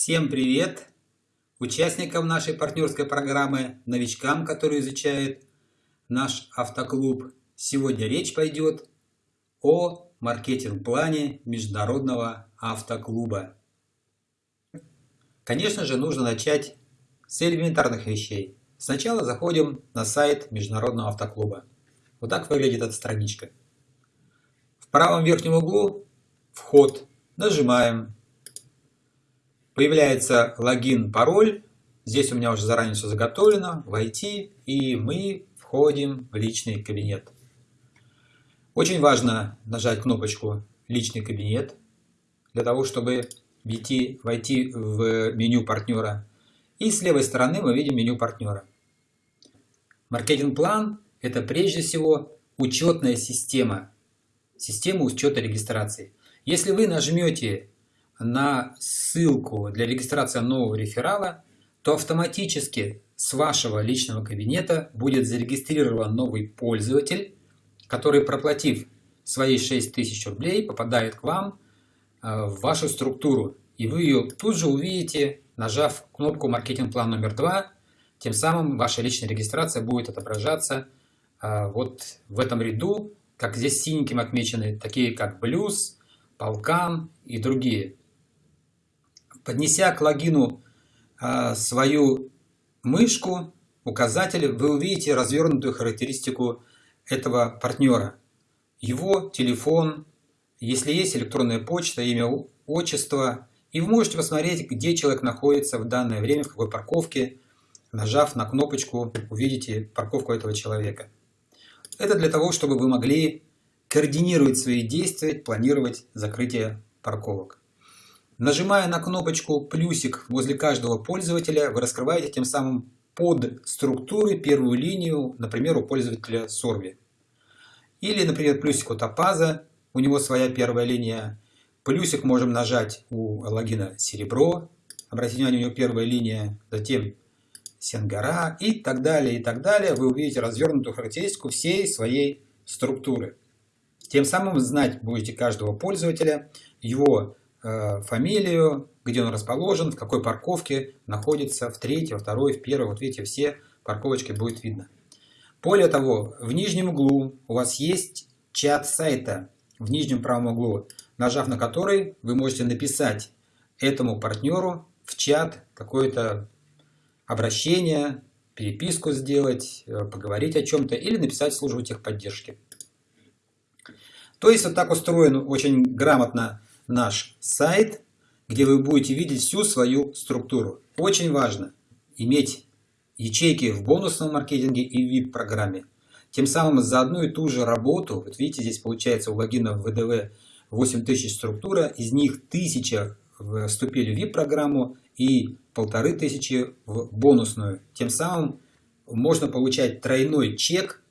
Всем привет! Участникам нашей партнерской программы, новичкам, которые изучают наш автоклуб. Сегодня речь пойдет о маркетинг-плане Международного автоклуба. Конечно же, нужно начать с элементарных вещей. Сначала заходим на сайт Международного автоклуба. Вот так выглядит эта страничка. В правом верхнем углу вход. Нажимаем Появляется логин, пароль. Здесь у меня уже заранее все заготовлено. Войти и мы входим в личный кабинет. Очень важно нажать кнопочку «Личный кабинет» для того, чтобы войти, войти в меню партнера. И с левой стороны мы видим меню партнера. Маркетинг-план – это прежде всего учетная система, система учета регистрации. Если вы нажмете на ссылку для регистрации нового реферала, то автоматически с вашего личного кабинета будет зарегистрирован новый пользователь, который, проплатив свои 6000 рублей, попадает к вам э, в вашу структуру. И вы ее тут же увидите, нажав кнопку «Маркетинг-план номер 2». Тем самым ваша личная регистрация будет отображаться э, вот в этом ряду, как здесь синеньким отмечены, такие как Блюз, Полкан и другие. Поднеся к логину а, свою мышку, указатель, вы увидите развернутую характеристику этого партнера. Его телефон, если есть электронная почта, имя, отчество. И вы можете посмотреть, где человек находится в данное время, в какой парковке. Нажав на кнопочку, увидите парковку этого человека. Это для того, чтобы вы могли координировать свои действия, планировать закрытие парковок. Нажимая на кнопочку плюсик возле каждого пользователя, вы раскрываете тем самым под структуры первую линию, например, у пользователя Sorbi. Или, например, плюсик у Топаза, у него своя первая линия. Плюсик можем нажать у логина Серебро, обратите внимание, у него первая линия, затем Сенгара и так далее, и так далее. Вы увидите развернутую характеристику всей своей структуры. Тем самым знать будете каждого пользователя, его фамилию, где он расположен, в какой парковке находится, в третьей, во второй, в первой. Вот видите, все парковочки будет видно. Более того, в нижнем углу у вас есть чат сайта, в нижнем правом углу, нажав на который вы можете написать этому партнеру в чат какое-то обращение, переписку сделать, э, поговорить о чем-то или написать службу техподдержки. То есть вот так устроен очень грамотно наш сайт, где вы будете видеть всю свою структуру. Очень важно иметь ячейки в бонусном маркетинге и VIP-программе. Тем самым за одну и ту же работу, вот видите, здесь получается у логина ВДВ 8000 структура, из них 1000 вступили в VIP-программу и 1500 в бонусную. Тем самым можно получать тройной чек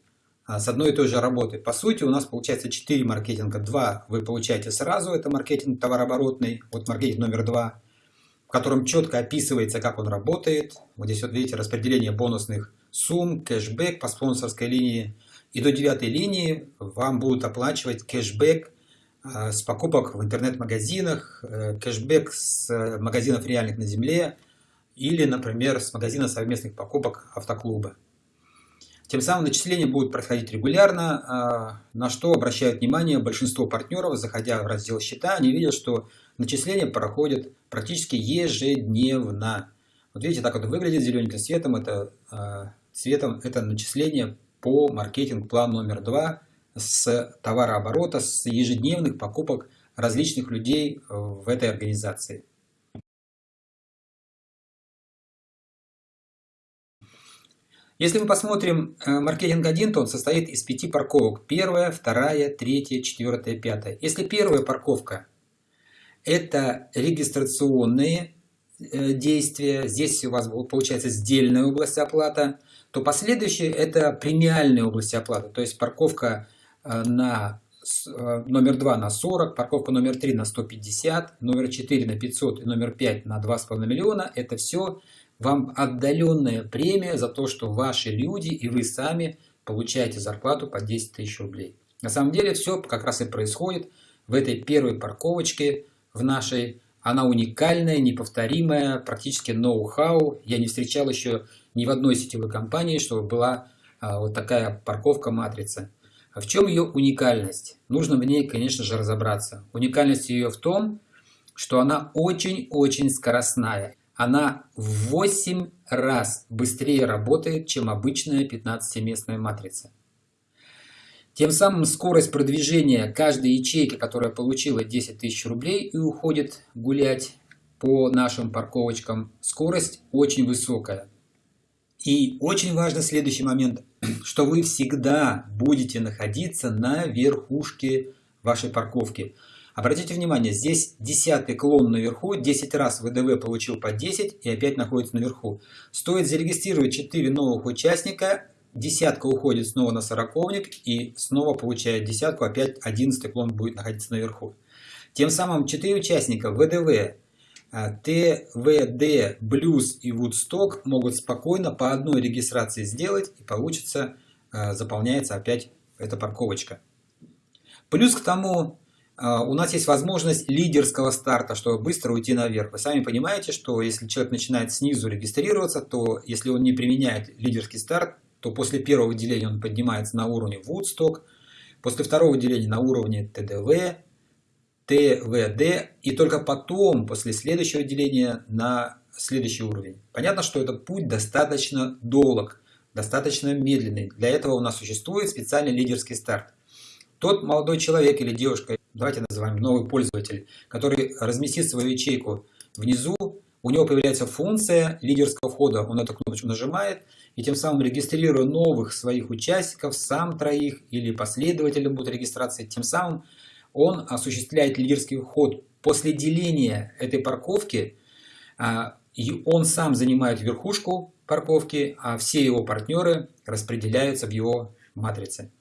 с одной и той же работы. По сути, у нас получается 4 маркетинга. Два вы получаете сразу, это маркетинг товарооборотный, вот маркетинг номер два, в котором четко описывается, как он работает. Вот здесь вот видите распределение бонусных сумм, кэшбэк по спонсорской линии. И до девятой линии вам будут оплачивать кэшбэк а, с покупок в интернет-магазинах, э, кэшбэк с э, магазинов реальных на земле или, например, с магазина совместных покупок автоклуба. Тем самым начисления будут происходить регулярно, а, на что обращают внимание большинство партнеров, заходя в раздел счета, они видят, что начисления проходят практически ежедневно. Вот видите, так вот выглядит зелененьким цветом, это, а, цветом это начисление по маркетинг-план номер два с товарооборота, с ежедневных покупок различных людей в этой организации. Если мы посмотрим э, маркетинг 1, то он состоит из пяти парковок. Первая, вторая, третья, четвертая, пятая. Если первая парковка – это регистрационные э, действия, здесь у вас получается сдельная область оплаты, то последующие – это премиальные области оплаты. То есть парковка э, на номер 2 на 40, парковка номер 3 на 150, номер 4 на 500 и номер 5 на 2,5 миллиона – это все вам отдаленная премия за то, что ваши люди и вы сами получаете зарплату по 10 тысяч рублей. На самом деле все как раз и происходит в этой первой парковочке в нашей Она уникальная, неповторимая, практически ноу-хау. Я не встречал еще ни в одной сетевой компании, чтобы была а, вот такая парковка матрицы. А в чем ее уникальность? Нужно в ней, конечно же, разобраться. Уникальность ее в том, что она очень-очень скоростная. Она в 8 раз быстрее работает, чем обычная 15-местная матрица. Тем самым скорость продвижения каждой ячейки, которая получила 10 тысяч рублей и уходит гулять по нашим парковочкам, скорость очень высокая. И очень важный следующий момент, что вы всегда будете находиться на верхушке вашей парковки. Обратите внимание, здесь десятый клон наверху, 10 раз ВДВ получил по 10 и опять находится наверху. Стоит зарегистрировать 4 новых участника, десятка уходит снова на сороковник и снова получает десятку, опять одиннадцатый клон будет находиться наверху. Тем самым 4 участника ВДВ, а, ТВД, Блюз и Woodstock могут спокойно по одной регистрации сделать и получится, а, заполняется опять эта парковочка. Плюс к тому, у нас есть возможность лидерского старта, чтобы быстро уйти наверх. Вы сами понимаете, что если человек начинает снизу регистрироваться, то если он не применяет лидерский старт, то после первого деления он поднимается на уровне Woodstock, после второго деления на уровне ТДВ, ТВД, и только потом, после следующего деления, на следующий уровень. Понятно, что этот путь достаточно долг, достаточно медленный. Для этого у нас существует специальный лидерский старт. Тот молодой человек или девушка, давайте называем новый пользователь, который разместит свою ячейку внизу, у него появляется функция лидерского входа. Он эту кнопочку нажимает и тем самым регистрируя новых своих участников, сам троих или последователем будет регистрации, тем самым он осуществляет лидерский вход. После деления этой парковки а, он сам занимает верхушку парковки, а все его партнеры распределяются в его матрице.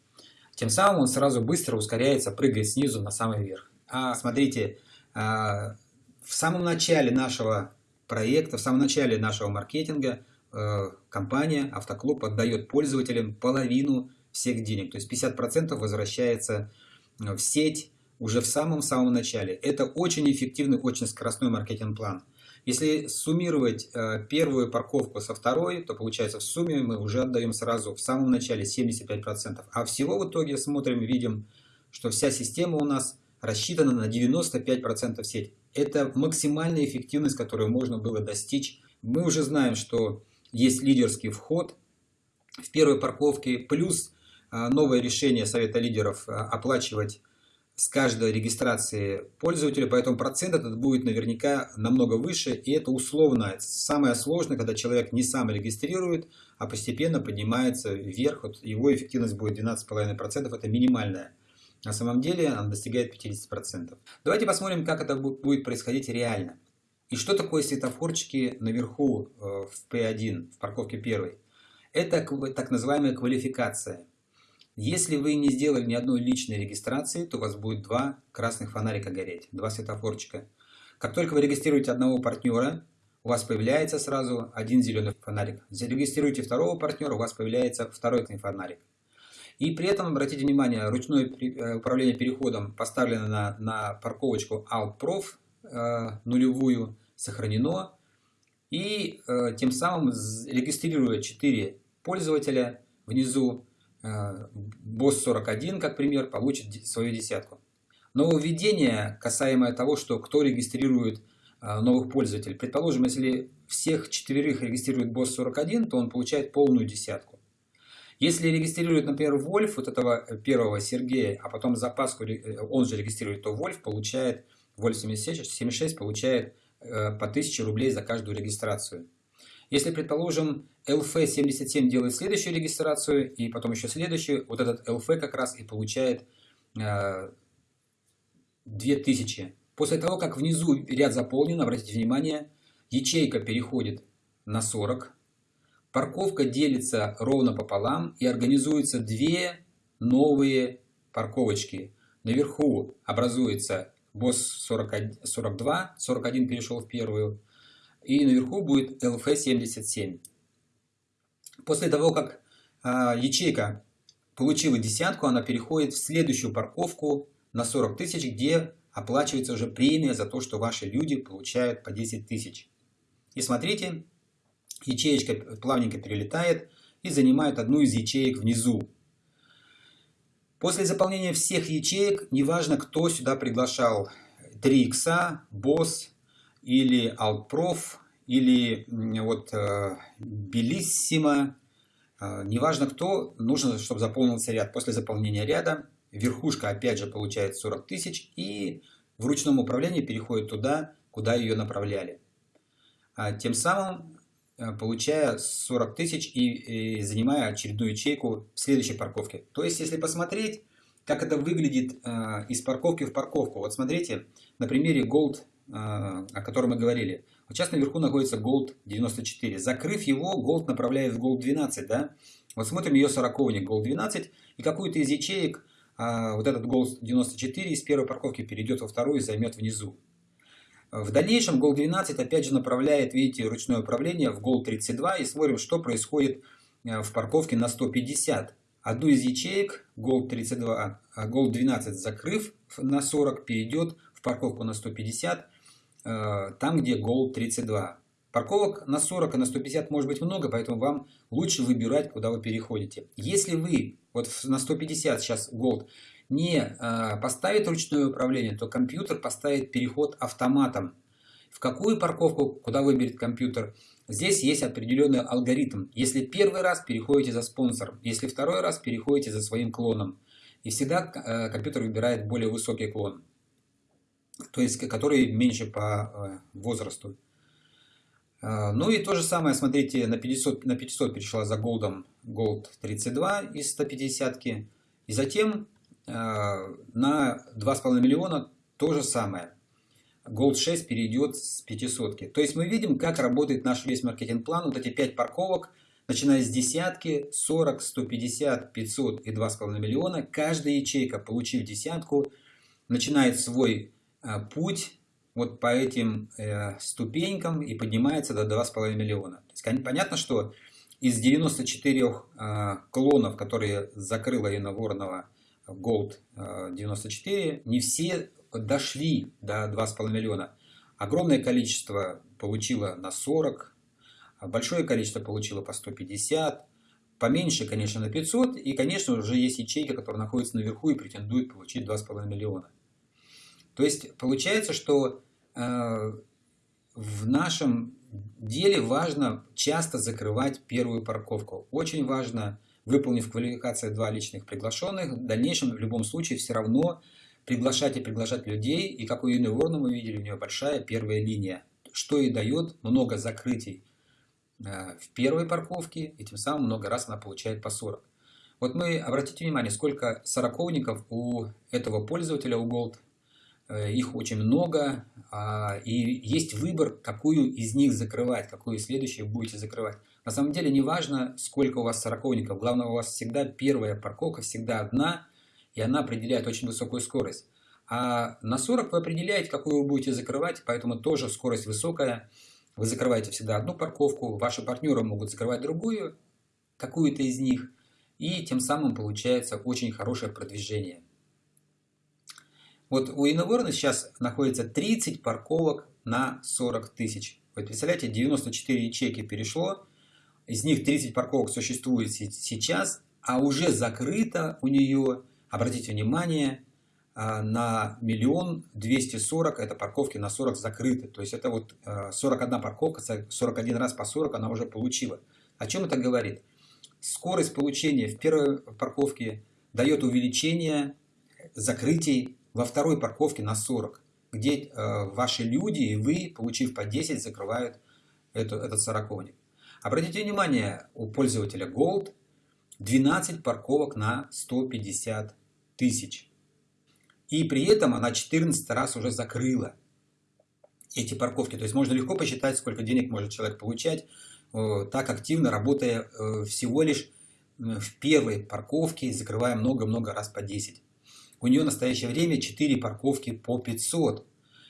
Тем самым он сразу быстро ускоряется, прыгает снизу на самый верх. А смотрите, а, в самом начале нашего проекта, в самом начале нашего маркетинга э, компания Автоклуб отдает пользователям половину всех денег. То есть 50% возвращается в сеть уже в самом-самом начале. Это очень эффективный, очень скоростной маркетинг-план. Если суммировать э, первую парковку со второй, то получается в сумме мы уже отдаем сразу в самом начале 75%. А всего в итоге смотрим, видим, что вся система у нас рассчитана на 95% сеть. Это максимальная эффективность, которую можно было достичь. Мы уже знаем, что есть лидерский вход в первой парковке, плюс а, новое решение Совета лидеров а, оплачивать с каждой регистрации пользователя, поэтому процент этот будет наверняка намного выше, и это условно. Самое сложное, когда человек не сам регистрирует, а постепенно поднимается вверх, вот его эффективность будет 12,5%, это минимальная. На самом деле она достигает 50%. Давайте посмотрим, как это будет происходить реально. И что такое светофорчики наверху э, в P1, в парковке 1? Это так называемая квалификация. Если вы не сделали ни одной личной регистрации, то у вас будет два красных фонарика гореть, два светофорчика. Как только вы регистрируете одного партнера, у вас появляется сразу один зеленый фонарик. Зарегистрируйте второго партнера, у вас появляется второй фонарик. И при этом, обратите внимание, ручное э, управление переходом поставлено на, на парковочку Alt-Prof э, нулевую, сохранено. И э, тем самым, регистрируя 4 пользователя, внизу э, BOSS41, как пример, получит свою десятку. Нововведение, касаемое того, что кто регистрирует э, новых пользователей. Предположим, если всех четверых регистрирует BOSS41, то он получает полную десятку. Если регистрирует, например, Вольф, вот этого э, первого Сергея, а потом запаску э, он же регистрирует, то Вольф получает, Вольф 76 получает э, по 1000 рублей за каждую регистрацию. Если, предположим, LF77 делает следующую регистрацию и потом еще следующую, вот этот LF как раз и получает 2000. После того, как внизу ряд заполнен, обратите внимание, ячейка переходит на 40, Парковка делится ровно пополам и организуются две новые парковочки. Наверху образуется БОС 42, 41 перешел в первую, и наверху будет ЛФ-77. После того, как а, ячейка получила десятку, она переходит в следующую парковку на 40 тысяч, где оплачивается уже премия за то, что ваши люди получают по 10 тысяч. И смотрите, ячеечка плавненько перелетает и занимает одну из ячеек внизу. После заполнения всех ячеек, неважно, кто сюда приглашал, 3 икса, босс или алтпроф, или вот э, белиссимо, э, неважно кто, нужно, чтобы заполнился ряд. После заполнения ряда верхушка опять же получает 40 тысяч и в ручном управлении переходит туда, куда ее направляли. А тем самым э, получая 40 тысяч и, и занимая очередную ячейку в следующей парковке. То есть, если посмотреть, как это выглядит э, из парковки в парковку. Вот смотрите, на примере Gold, о котором мы говорили. Вот сейчас наверху находится Gold 94. Закрыв его, Gold направляет в Gold 12. Да? Вот смотрим ее сороковник Gold 12 и какую-то из ячеек э, вот этот Gold 94 из первой парковки перейдет во вторую и займет внизу. В дальнейшем Gold 12 опять же направляет, видите, ручное управление в Gold 32 и смотрим, что происходит э, в парковке на 150. Одну из ячеек Gold 32, а Gold 12 закрыв на 40 перейдет в парковку на 150, э, там где Gold 32. Парковок на 40 и на 150 может быть много, поэтому вам лучше выбирать, куда вы переходите. Если вы вот на 150 сейчас Gold не э, поставит ручное управление, то компьютер поставит переход автоматом. В какую парковку, куда выберет компьютер, здесь есть определенный алгоритм. Если первый раз переходите за спонсором, если второй раз переходите за своим клоном. И всегда э, компьютер выбирает более высокий клон, то есть который меньше по э, возрасту. Ну и то же самое, смотрите, на 500, на 500 перешла за голдом Gold 32 из 150 -ки. И затем Э, на 2,5 миллиона то же самое. Gold 6 перейдет с 500. -ки. То есть мы видим, как работает наш весь маркетинг-план. Вот эти 5 парковок, начиная с десятки, 40, 150, 500 и 2,5 миллиона. Каждая ячейка, получив десятку, начинает свой э, путь вот по этим э, ступенькам и поднимается до 2,5 миллиона. То есть, понятно, что из 94 э, клонов, которые закрыла Инна Воронова, Gold 94, э, не все дошли до 2,5 миллиона. Огромное количество получило на 40, большое количество получило по 150, поменьше, конечно, на 500. И, конечно, уже есть ячейки, которые находятся наверху и претендуют получить 2,5 миллиона. То есть, получается, что э, в нашем деле важно часто закрывать первую парковку. Очень важно выполнив квалификацию два личных приглашенных, в дальнейшем в любом случае все равно приглашать и приглашать людей. И как у Юны Ворна мы видели, у нее большая первая линия, что и дает много закрытий э, в первой парковке, и тем самым много раз она получает по 40. Вот мы, обратите внимание, сколько сороковников у этого пользователя, у Gold, их очень много, а, и есть выбор, какую из них закрывать, какую следующую будете закрывать. На самом деле не важно, сколько у вас сороковников. Главное, у вас всегда первая парковка, всегда одна, и она определяет очень высокую скорость. А на 40 вы определяете, какую вы будете закрывать, поэтому тоже скорость высокая. Вы закрываете всегда одну парковку, ваши партнеры могут закрывать другую, какую-то из них, и тем самым получается очень хорошее продвижение. Вот у Инноверна сейчас находится 30 парковок на 40 тысяч. Вы представляете, 94 ячейки перешло, из них 30 парковок существует сейчас, а уже закрыто у нее, обратите внимание, а, на миллион двести сорок, это парковки на 40 закрыты. То есть это вот 41 а, парковка, 41 раз по 40 она уже получила. О чем это говорит? Скорость получения в первой парковке дает увеличение закрытий во второй парковке на 40, где а, ваши люди и вы, получив по 10, закрывают эту, этот сороковник. Обратите внимание, у пользователя Gold 12 парковок на 150 тысяч. И при этом она 14 раз уже закрыла эти парковки. То есть можно легко посчитать, сколько денег может человек получать, э, так активно работая э, всего лишь в первой парковке, закрывая много-много раз по 10. У нее в настоящее время 4 парковки по 500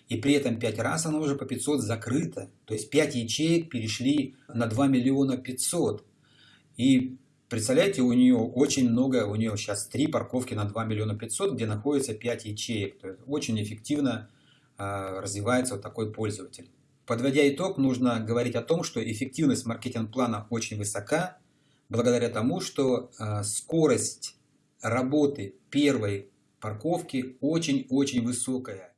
и при этом 5 раз она уже по 500 закрыта. То есть 5 ячеек перешли на 2 миллиона 500. И Представляете, у нее очень много, у нее сейчас три парковки на 2 миллиона 500, где находится 5 ячеек. То есть очень эффективно э, развивается вот такой пользователь. Подводя итог, нужно говорить о том, что эффективность маркетинг-плана очень высока, благодаря тому, что э, скорость работы первой парковки очень-очень высокая.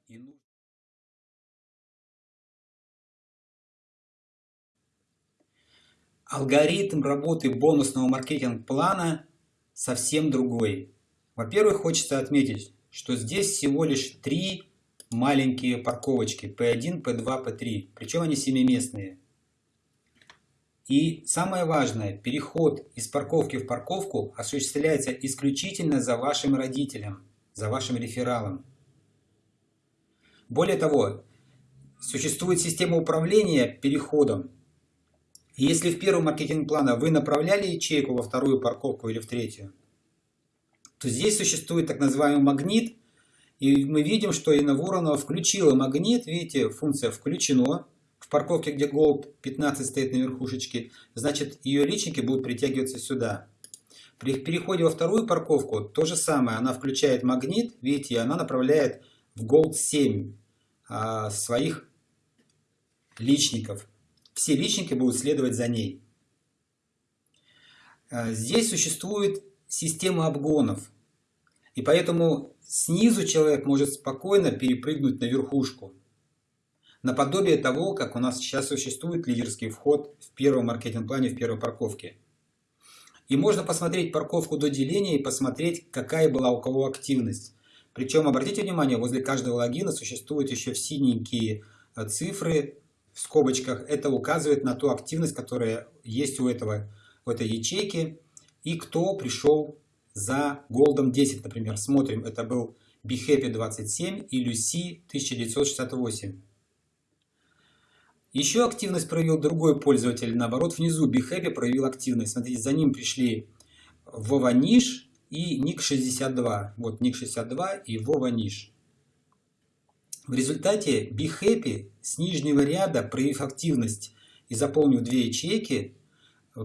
Алгоритм работы бонусного маркетинг-плана совсем другой. Во-первых, хочется отметить, что здесь всего лишь три маленькие парковочки P1, P2, P3, причем они семиместные. И самое важное, переход из парковки в парковку осуществляется исключительно за вашим родителем, за вашим рефералом. Более того, существует система управления переходом, и если в первом маркетинг-плана вы направляли ячейку во вторую парковку или в третью, то здесь существует так называемый магнит, и мы видим, что Инна Воронова включила магнит, видите, функция «включено», в парковке, где Gold 15 стоит на верхушечке, значит ее личники будут притягиваться сюда. При переходе во вторую парковку то же самое, она включает магнит, видите, и она направляет в Gold 7 а, своих личников все личники будут следовать за ней. Э, здесь существует система обгонов. И поэтому снизу человек может спокойно перепрыгнуть на верхушку. Наподобие того, как у нас сейчас существует лидерский вход в первом маркетинг-плане, в первой парковке. И можно посмотреть парковку до деления и посмотреть, какая была у кого активность. Причем, обратите внимание, возле каждого логина существуют еще синенькие э, цифры в скобочках, это указывает на ту активность, которая есть у этого, в этой ячейки, и кто пришел за Голдом 10, например. Смотрим, это был BeHappy 27 и Lucy 1968. Еще активность проявил другой пользователь, наоборот, внизу BeHappy проявил активность. Смотрите, за ним пришли Вова Ниш и Ник 62. Вот Ник 62 и Вова Ниш. В результате BeHappy с нижнего ряда, проявив активность и заполнив две ячейки,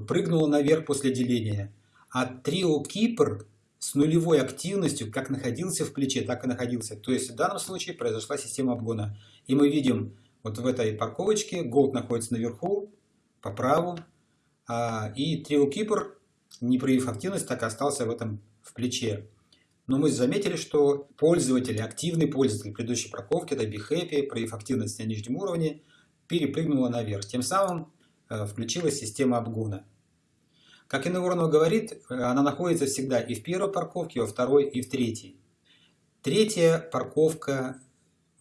прыгнула наверх после деления. А Trio Keeper с нулевой активностью как находился в плече, так и находился. То есть в данном случае произошла система обгона. И мы видим вот в этой парковочке Gold находится наверху, по праву, а, и Keeper, не проявив активность, так и остался в этом в плече. Но мы заметили, что пользователь, активный пользователь предыдущей парковки, это BeHappy, проявив активность на нижнем уровне, перепрыгнула наверх. Тем самым э, включилась система обгона. Как Инна Воронова говорит, э, она находится всегда и в первой парковке, и во второй, и в третьей. Третья парковка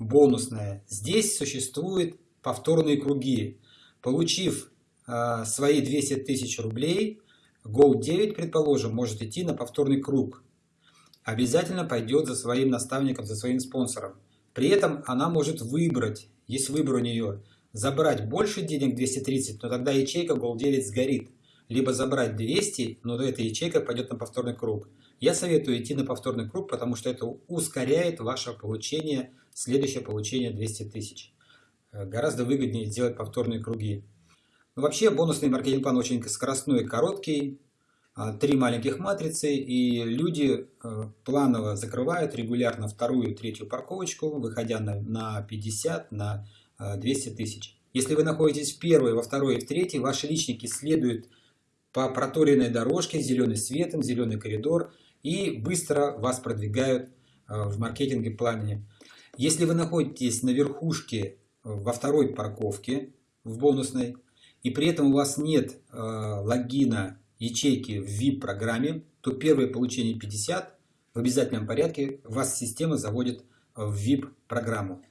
бонусная. Здесь существуют повторные круги. Получив э, свои 200 тысяч рублей, Gold 9, предположим, может идти на повторный круг обязательно пойдет за своим наставником, за своим спонсором. При этом она может выбрать, есть выбор у нее, забрать больше денег 230, но тогда ячейка Gold9 сгорит. Либо забрать 200, но эта ячейка пойдет на повторный круг. Я советую идти на повторный круг, потому что это ускоряет ваше получение, следующее получение 200 тысяч. Э, гораздо выгоднее сделать повторные круги. Но вообще бонусный маркетинг-план очень скоростной и короткий. А, три маленьких матрицы, и люди э, планово закрывают регулярно вторую, третью парковочку, выходя на, на 50, на 200 э, тысяч. Если вы находитесь в первой, во второй и в третьей, ваши личники следуют по проторенной дорожке, зеленый светом, зеленый коридор, и быстро вас продвигают в маркетинге пламени. Если вы находитесь на верхушке во второй парковке, в бонусной, и при этом у вас нет логина ячейки в VIP-программе, то первое получение 50 в обязательном порядке вас система заводит в VIP-программу.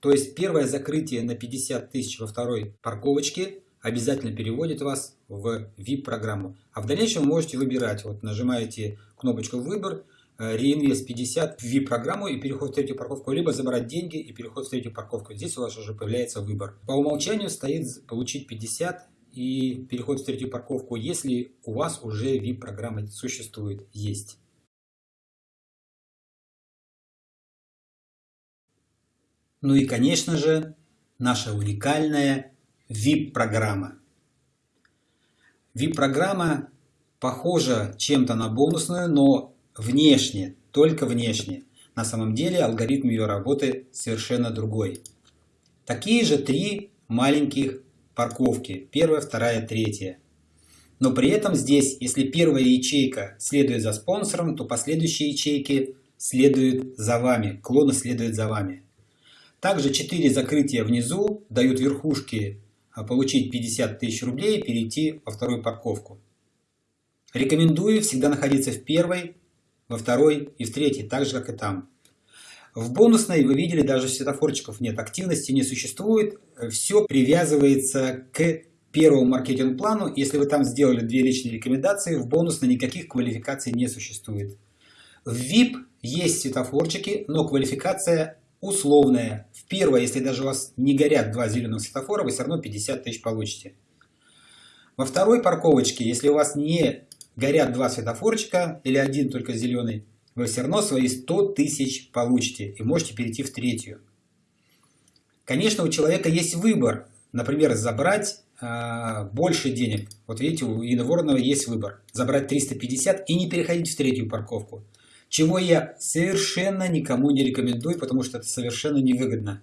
То есть первое закрытие на 50 тысяч во второй парковочке обязательно переводит вас в VIP-программу. А в дальнейшем вы можете выбирать. Вот нажимаете кнопочку «Выбор», э, реинвест 50 в VIP-программу и переход в третью парковку, либо забрать деньги и переход в третью парковку. Здесь у вас уже появляется выбор. По умолчанию стоит получить 50 и переход в третью парковку, если у вас уже VIP-программа существует, есть. Ну и, конечно же, наша уникальная VIP-программа. VIP-программа похожа чем-то на бонусную, но внешне, только внешне. На самом деле алгоритм ее работы совершенно другой. Такие же три маленьких парковки. Первая, вторая, третья. Но при этом здесь, если первая ячейка следует за спонсором, то последующие ячейки следуют за вами, клоны следуют за вами. Также 4 закрытия внизу дают верхушке а, получить 50 тысяч рублей и перейти во вторую парковку. Рекомендую всегда находиться в первой, во второй и в третьей, так же как и там. В бонусной вы видели, даже светофорчиков нет, активности не существует, все привязывается к первому маркетинг-плану. Если вы там сделали две личные рекомендации, в бонусной никаких квалификаций не существует. В VIP есть светофорчики, но квалификация условная. В первой, если даже у вас не горят два зеленых светофора, вы все равно 50 тысяч получите. Во второй парковочке, если у вас не горят два светофорчика или один только зеленый, вы все равно свои 100 тысяч получите и можете перейти в третью. Конечно, у человека есть выбор. Например, забрать э, больше денег. Вот видите, у Инны Воронова есть выбор. Забрать 350 и не переходить в третью парковку. Чего я совершенно никому не рекомендую, потому что это совершенно невыгодно.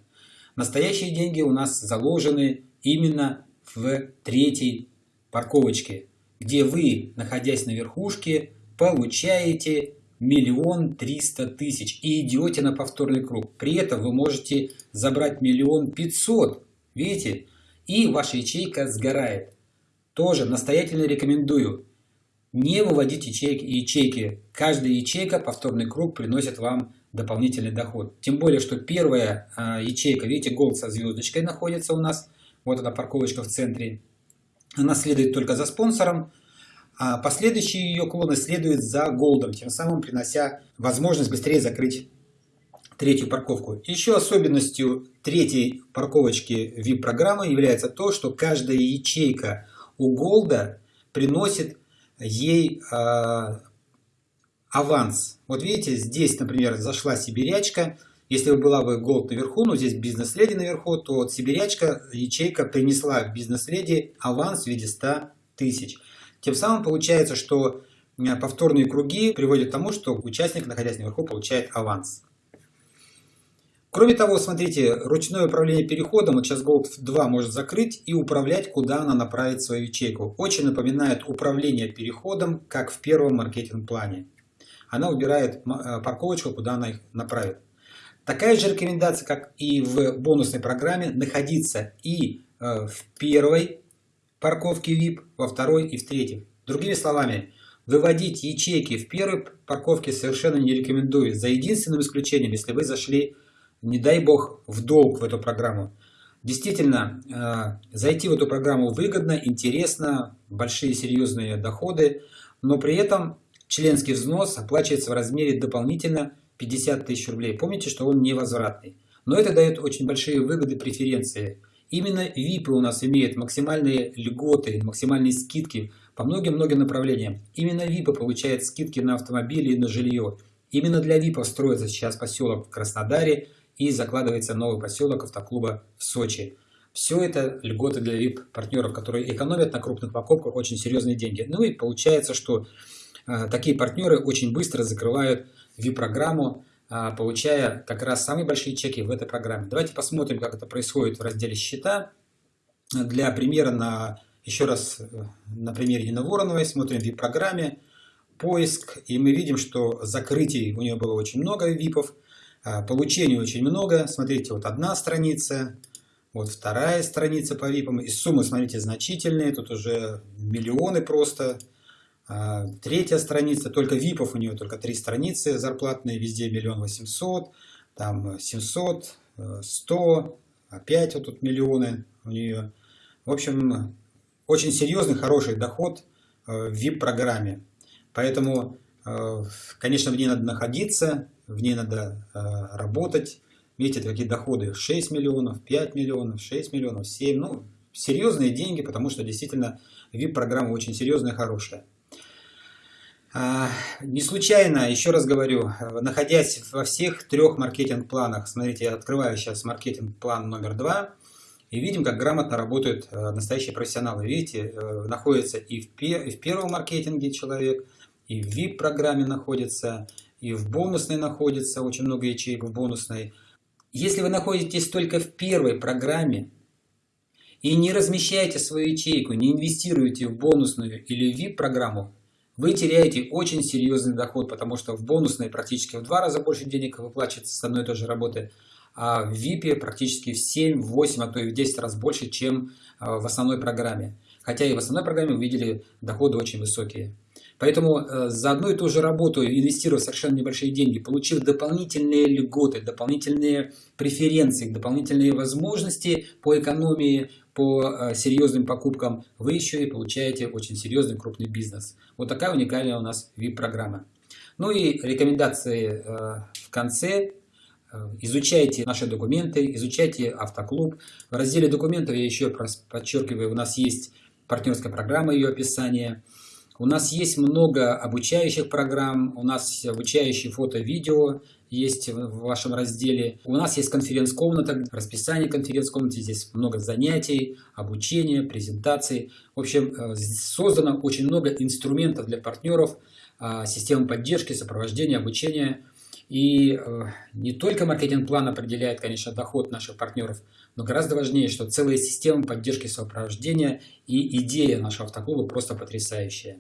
Настоящие деньги у нас заложены именно в третьей парковочке, где вы, находясь на верхушке, получаете миллион триста тысяч и идете на повторный круг. При этом вы можете забрать миллион пятьсот, видите, и ваша ячейка сгорает. Тоже настоятельно рекомендую не выводить ячейки, ячейки. Каждая ячейка, повторный круг, приносит вам дополнительный доход. Тем более, что первая а, ячейка, видите, голд со звездочкой находится у нас. Вот эта парковочка в центре. Она следует только за спонсором. А последующие ее клоны следуют за голдом, тем самым принося возможность быстрее закрыть третью парковку. Еще особенностью третьей парковочки VIP-программы является то, что каждая ячейка у голда приносит ей э, аванс. Вот видите, здесь, например, зашла сибирячка. Если бы была бы голд наверху, но здесь бизнес-леди наверху, то вот сибирячка, ячейка принесла бизнес-леди аванс в виде 100 тысяч. Тем самым получается, что э, повторные круги приводят к тому, что участник, находясь наверху, получает аванс. Кроме того, смотрите, ручное управление переходом, вот сейчас Gold 2 может закрыть и управлять, куда она направит свою ячейку. Очень напоминает управление переходом, как в первом маркетинг-плане. Она убирает э, парковочку, куда она их направит. Такая же рекомендация, как и в бонусной программе, находиться и э, в первой парковке VIP, во второй и в третьей. Другими словами, выводить ячейки в первой парковке совершенно не рекомендую, за единственным исключением, если вы зашли не дай бог, в долг в эту программу. Действительно, э, зайти в эту программу выгодно, интересно, большие серьезные доходы, но при этом членский взнос оплачивается в размере дополнительно 50 тысяч рублей. Помните, что он невозвратный. Но это дает очень большие выгоды, преференции. Именно ВИПы у нас имеют максимальные льготы, максимальные скидки по многим-многим направлениям. Именно ВИПы получают скидки на автомобили и на жилье. Именно для ВИПов строится сейчас поселок в Краснодаре, и закладывается новый поселок автоклуба в Сочи. Все это льготы для VIP-партнеров, которые экономят на крупных покупках очень серьезные деньги. Ну и получается, что э, такие партнеры очень быстро закрывают VIP-программу, э, получая как раз самые большие чеки в этой программе. Давайте посмотрим, как это происходит в разделе «Счета». Для примера, на, еще раз э, на примере Нины Вороновой, смотрим в VIP-программе, поиск, и мы видим, что закрытий у нее было очень много ВИПов, а, получений очень много. Смотрите, вот одна страница, вот вторая страница по ВИПам. И суммы, смотрите, значительные. Тут уже миллионы просто. А, третья страница, только ВИПов у нее только три страницы зарплатные, везде миллион восемьсот, там 700, 100, опять вот тут миллионы у нее. В общем, очень серьезный, хороший доход в VIP-программе. Поэтому, конечно, в ней надо находиться, в ней надо э, работать. Видите, такие доходы 6 миллионов, 5 миллионов, 6 миллионов, 7. Ну, серьезные деньги, потому что действительно VIP-программа очень серьезная, хорошая. А, не случайно, еще раз говорю, находясь во всех трех маркетинг-планах, смотрите, я открываю сейчас маркетинг-план номер два, и видим, как грамотно работают э, настоящие профессионалы. Видите, э, находится и в, первом маркетинге человек, и в VIP-программе находится, и в бонусной находится, очень много ячеек в бонусной. Если вы находитесь только в первой программе и не размещаете свою ячейку, не инвестируете в бонусную или VIP-программу, вы теряете очень серьезный доход, потому что в бонусной практически в два раза больше денег выплачивается с одной и той же работы, а в VIP практически в 7, в 8, а то и в 10 раз больше, чем а, в основной программе. Хотя и в основной программе увидели доходы очень высокие. Поэтому э, за одну и ту же работу, инвестируя совершенно небольшие деньги, получив дополнительные льготы, дополнительные преференции, дополнительные возможности по экономии, по э, серьезным покупкам, вы еще и получаете очень серьезный крупный бизнес. Вот такая уникальная у нас VIP-программа. Ну и рекомендации э, в конце. Изучайте наши документы, изучайте автоклуб. В разделе документов я еще подчеркиваю, у нас есть партнерская программа, ее описание – у нас есть много обучающих программ, у нас обучающие фото-видео есть в вашем разделе. У нас есть конференц-комната, расписание конференц-комнаты, здесь много занятий, обучения, презентаций. В общем, э, создано очень много инструментов для партнеров, а, системы поддержки, сопровождения, обучения. И э, не только маркетинг-план определяет, конечно, доход наших партнеров, но гораздо важнее, что целая система поддержки сопровождения и идея нашего автоклуба просто потрясающая.